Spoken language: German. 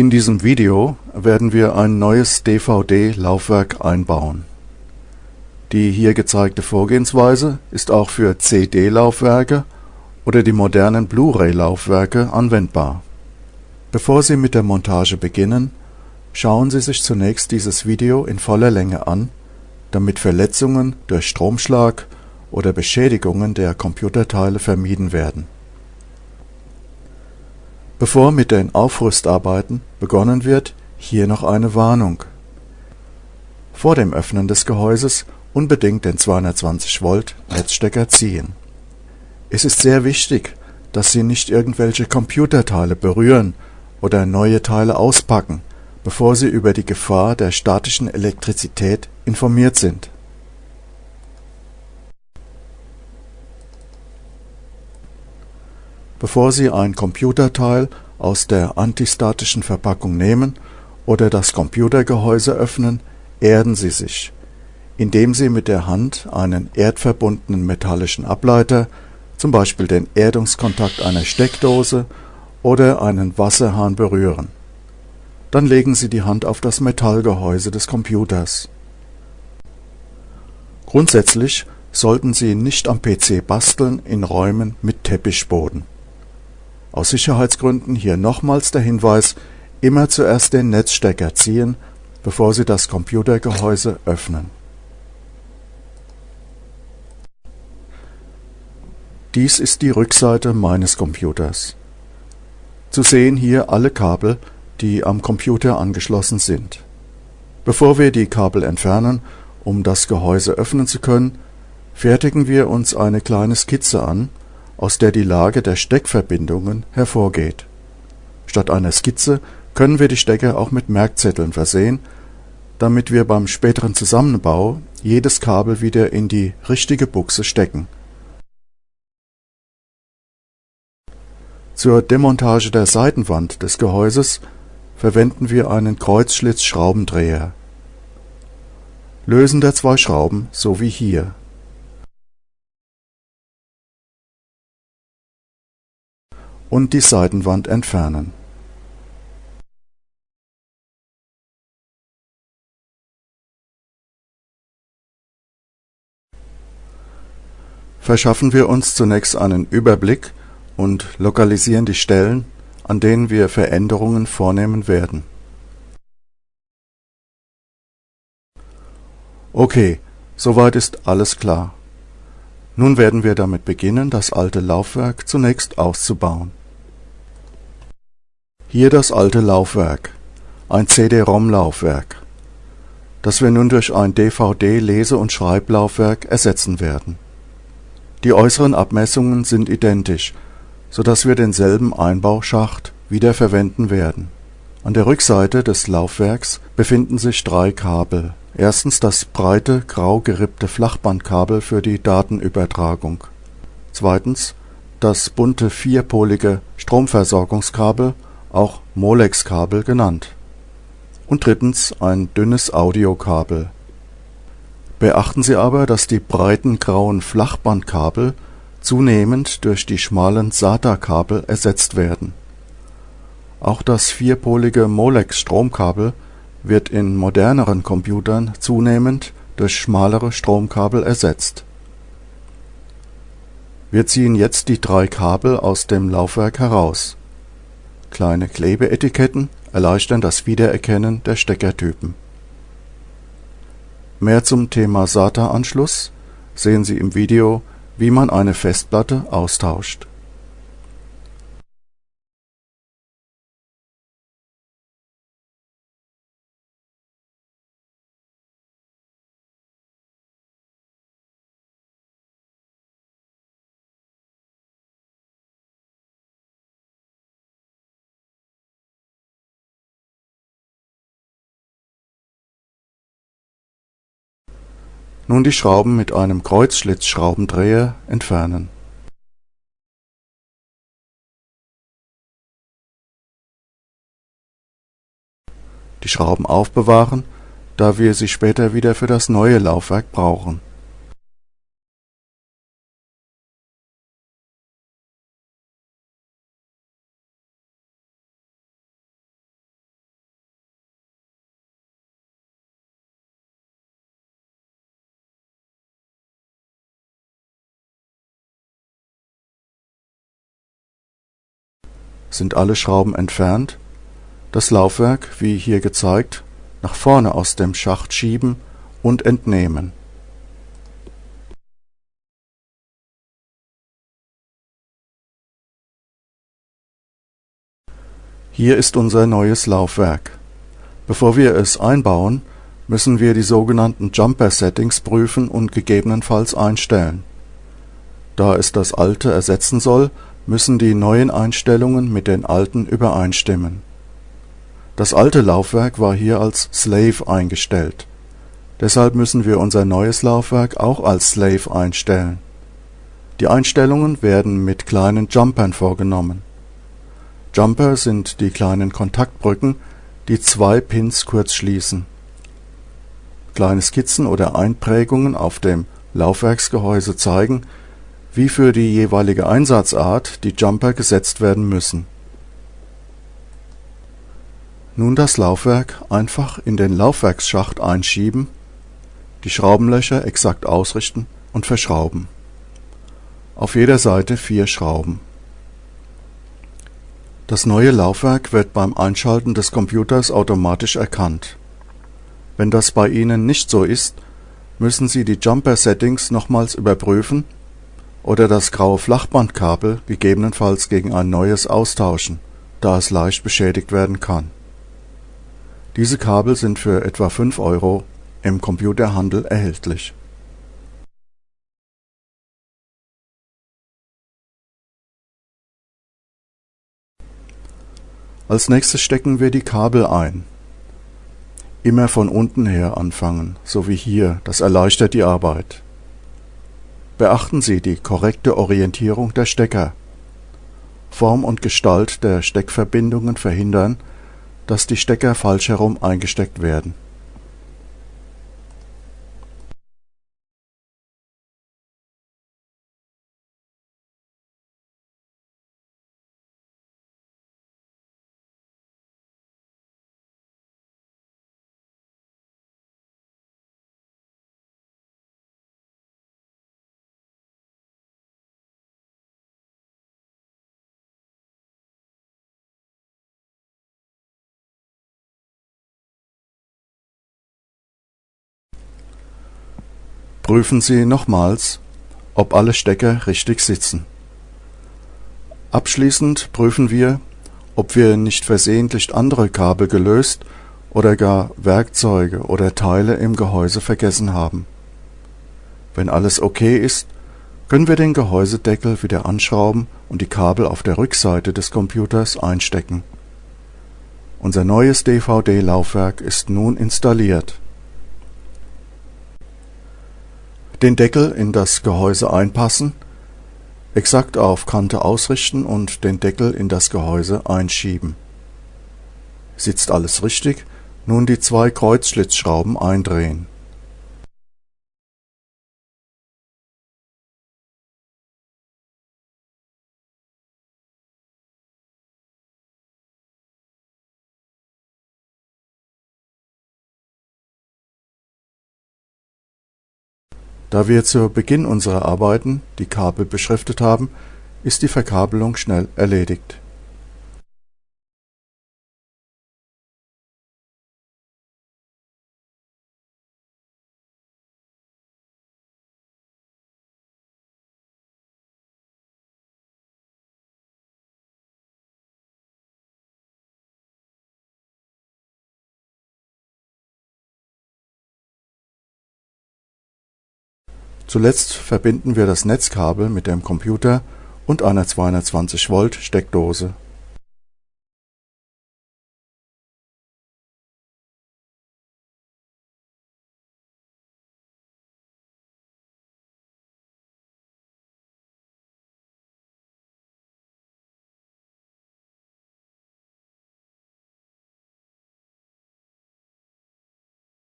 In diesem Video werden wir ein neues DVD-Laufwerk einbauen. Die hier gezeigte Vorgehensweise ist auch für CD-Laufwerke oder die modernen Blu-ray-Laufwerke anwendbar. Bevor Sie mit der Montage beginnen, schauen Sie sich zunächst dieses Video in voller Länge an, damit Verletzungen durch Stromschlag oder Beschädigungen der Computerteile vermieden werden. Bevor mit den Aufrüstarbeiten begonnen wird, hier noch eine Warnung. Vor dem Öffnen des Gehäuses unbedingt den 220 Volt Netzstecker ziehen. Es ist sehr wichtig, dass Sie nicht irgendwelche Computerteile berühren oder neue Teile auspacken, bevor Sie über die Gefahr der statischen Elektrizität informiert sind. Bevor Sie ein Computerteil aus der antistatischen Verpackung nehmen oder das Computergehäuse öffnen, erden Sie sich, indem Sie mit der Hand einen erdverbundenen metallischen Ableiter, zum Beispiel den Erdungskontakt einer Steckdose oder einen Wasserhahn berühren. Dann legen Sie die Hand auf das Metallgehäuse des Computers. Grundsätzlich sollten Sie nicht am PC basteln in Räumen mit Teppichboden. Aus Sicherheitsgründen hier nochmals der Hinweis, immer zuerst den Netzstecker ziehen, bevor Sie das Computergehäuse öffnen. Dies ist die Rückseite meines Computers. Zu sehen hier alle Kabel, die am Computer angeschlossen sind. Bevor wir die Kabel entfernen, um das Gehäuse öffnen zu können, fertigen wir uns eine kleine Skizze an, aus der die Lage der Steckverbindungen hervorgeht. Statt einer Skizze können wir die Stecker auch mit Merkzetteln versehen, damit wir beim späteren Zusammenbau jedes Kabel wieder in die richtige Buchse stecken. Zur Demontage der Seitenwand des Gehäuses verwenden wir einen Kreuzschlitzschraubendreher. Lösen der zwei Schrauben so wie hier und die Seitenwand entfernen. Verschaffen wir uns zunächst einen Überblick und lokalisieren die Stellen, an denen wir Veränderungen vornehmen werden. Okay, soweit ist alles klar. Nun werden wir damit beginnen, das alte Laufwerk zunächst auszubauen. Hier das alte Laufwerk, ein CD-ROM-Laufwerk, das wir nun durch ein DVD-Lese- und Schreiblaufwerk ersetzen werden. Die äußeren Abmessungen sind identisch, so dass wir denselben Einbauschacht wieder verwenden werden. An der Rückseite des Laufwerks befinden sich drei Kabel. Erstens das breite, grau gerippte Flachbandkabel für die Datenübertragung. Zweitens das bunte vierpolige Stromversorgungskabel auch Molex-Kabel genannt. Und drittens ein dünnes Audiokabel. Beachten Sie aber, dass die breiten grauen Flachbandkabel zunehmend durch die schmalen SATA-Kabel ersetzt werden. Auch das vierpolige Molex-Stromkabel wird in moderneren Computern zunehmend durch schmalere Stromkabel ersetzt. Wir ziehen jetzt die drei Kabel aus dem Laufwerk heraus Kleine Klebeetiketten erleichtern das Wiedererkennen der Steckertypen. Mehr zum Thema SATA-Anschluss sehen Sie im Video Wie man eine Festplatte austauscht Nun die Schrauben mit einem Kreuzschlitzschraubendreher entfernen. Die Schrauben aufbewahren, da wir sie später wieder für das neue Laufwerk brauchen sind alle Schrauben entfernt, das Laufwerk, wie hier gezeigt, nach vorne aus dem Schacht schieben und entnehmen. Hier ist unser neues Laufwerk. Bevor wir es einbauen, müssen wir die sogenannten Jumper Settings prüfen und gegebenenfalls einstellen. Da es das alte ersetzen soll, müssen die neuen Einstellungen mit den alten übereinstimmen. Das alte Laufwerk war hier als Slave eingestellt. Deshalb müssen wir unser neues Laufwerk auch als Slave einstellen. Die Einstellungen werden mit kleinen Jumpern vorgenommen. Jumper sind die kleinen Kontaktbrücken, die zwei Pins kurz schließen. Kleine Skizzen oder Einprägungen auf dem Laufwerksgehäuse zeigen, wie für die jeweilige Einsatzart die Jumper gesetzt werden müssen. Nun das Laufwerk einfach in den Laufwerksschacht einschieben, die Schraubenlöcher exakt ausrichten und verschrauben. Auf jeder Seite vier Schrauben. Das neue Laufwerk wird beim Einschalten des Computers automatisch erkannt. Wenn das bei Ihnen nicht so ist, müssen Sie die Jumper-Settings nochmals überprüfen oder das graue Flachbandkabel gegebenenfalls gegen ein neues austauschen, da es leicht beschädigt werden kann. Diese Kabel sind für etwa 5 Euro im Computerhandel erhältlich. Als nächstes stecken wir die Kabel ein. Immer von unten her anfangen, so wie hier, das erleichtert die Arbeit. Beachten Sie die korrekte Orientierung der Stecker. Form und Gestalt der Steckverbindungen verhindern, dass die Stecker falsch herum eingesteckt werden. Prüfen Sie nochmals, ob alle Stecker richtig sitzen. Abschließend prüfen wir, ob wir nicht versehentlich andere Kabel gelöst oder gar Werkzeuge oder Teile im Gehäuse vergessen haben. Wenn alles okay ist, können wir den Gehäusedeckel wieder anschrauben und die Kabel auf der Rückseite des Computers einstecken. Unser neues DVD-Laufwerk ist nun installiert den Deckel in das Gehäuse einpassen, exakt auf Kante ausrichten und den Deckel in das Gehäuse einschieben. Sitzt alles richtig, nun die zwei Kreuzschlitzschrauben eindrehen Da wir zu Beginn unserer Arbeiten die Kabel beschriftet haben, ist die Verkabelung schnell erledigt. Zuletzt verbinden wir das Netzkabel mit dem Computer und einer 220 Volt Steckdose